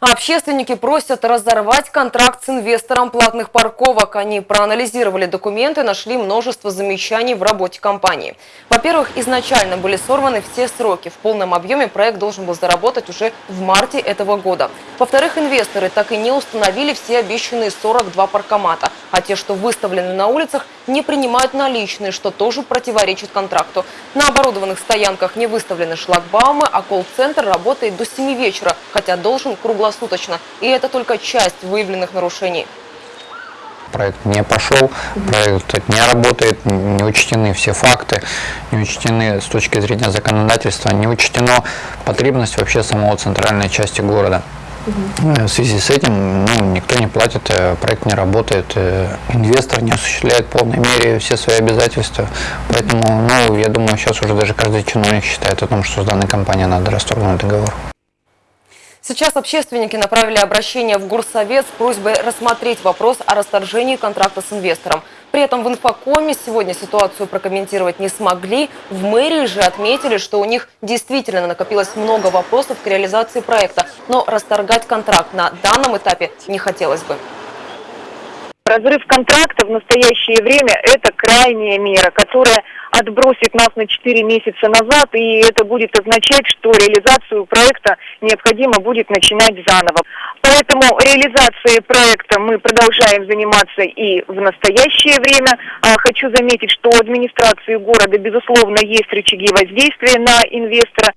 Общественники просят разорвать контракт с инвестором платных парковок. Они проанализировали документы, нашли множество замечаний в работе компании. Во-первых, изначально были сорваны все сроки. В полном объеме проект должен был заработать уже в марте этого года. Во-вторых, инвесторы так и не установили все обещанные 42 паркомата. А те, что выставлены на улицах, не принимают наличные, что тоже противоречит контракту. На оборудованных стоянках не выставлены шлагбаумы, а колл-центр работает до 7 вечера, хотя должен круглосуточно. И это только часть выявленных нарушений. Проект не пошел, проект не работает, не учтены все факты, не учтены с точки зрения законодательства, не учтена потребность вообще самого центральной части города. В связи с этим ну, никто не платит, э, проект не работает, э, инвестор не осуществляет в полной мере все свои обязательства. Поэтому, ну, я думаю, сейчас уже даже каждый чиновник считает о том, что с данной компанией надо расторгнуть договор. Сейчас общественники направили обращение в Горсовет с просьбой рассмотреть вопрос о расторжении контракта с инвестором. При этом в инфокоме сегодня ситуацию прокомментировать не смогли. В мэрии же отметили, что у них действительно накопилось много вопросов к реализации проекта, но расторгать контракт на данном этапе не хотелось бы. Разрыв контракта в настоящее время – это крайняя мера, которая отбросит нас на 4 месяца назад, и это будет означать, что реализацию проекта необходимо будет начинать заново. Поэтому реализацией проекта мы продолжаем заниматься и в настоящее время. А, хочу заметить, что у администрации города, безусловно, есть рычаги воздействия на инвестора.